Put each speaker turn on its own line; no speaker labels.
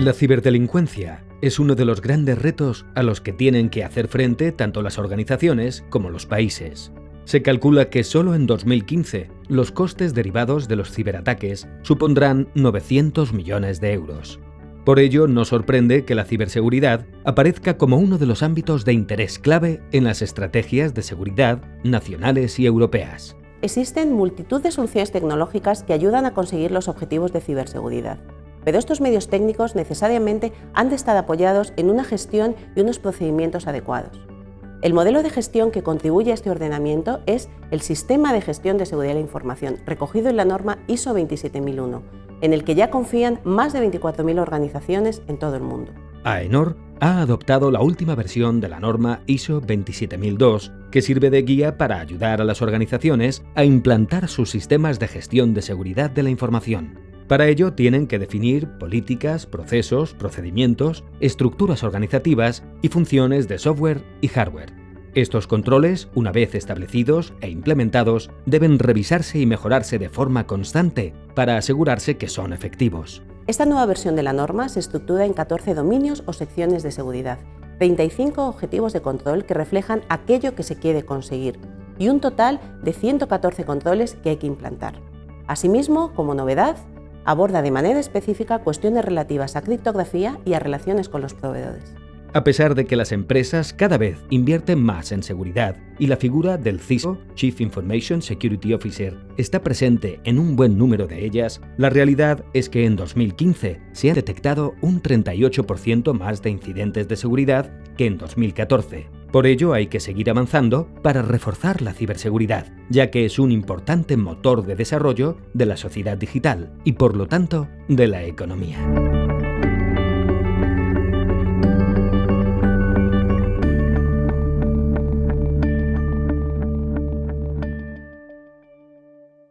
La ciberdelincuencia es uno de los grandes retos a los que tienen que hacer frente tanto las organizaciones como los países. Se calcula que solo en 2015 los costes derivados de los ciberataques supondrán 900 millones de euros. Por ello, no sorprende que la ciberseguridad aparezca como uno de los ámbitos de interés clave en las estrategias de seguridad nacionales y europeas.
Existen multitud de soluciones tecnológicas que ayudan a conseguir los objetivos de ciberseguridad. Pero estos medios técnicos necesariamente han de estar apoyados en una gestión y unos procedimientos adecuados. El modelo de gestión que contribuye a este ordenamiento es el Sistema de Gestión de Seguridad de la Información, recogido en la norma ISO 27001, en el que ya confían más de 24.000 organizaciones en todo el mundo.
AENOR ha adoptado la última versión de la norma ISO 27002, que sirve de guía para ayudar a las organizaciones a implantar sus sistemas de gestión de seguridad de la información. Para ello tienen que definir políticas, procesos, procedimientos, estructuras organizativas y funciones de software y hardware. Estos controles, una vez establecidos e implementados, deben revisarse y mejorarse de forma constante para asegurarse que son efectivos.
Esta nueva versión de la norma se estructura en 14 dominios o secciones de seguridad, 35 objetivos de control que reflejan aquello que se quiere conseguir y un total de 114 controles que hay que implantar. Asimismo, como novedad, aborda de manera específica cuestiones relativas a criptografía y a relaciones con los proveedores.
A pesar de que las empresas cada vez invierten más en seguridad y la figura del CISO, Chief Information Security Officer, está presente en un buen número de ellas, la realidad es que en 2015 se han detectado un 38% más de incidentes de seguridad que en 2014, por ello hay que seguir avanzando para reforzar la ciberseguridad, ya que es un importante motor de desarrollo de la sociedad digital y por lo tanto de la economía.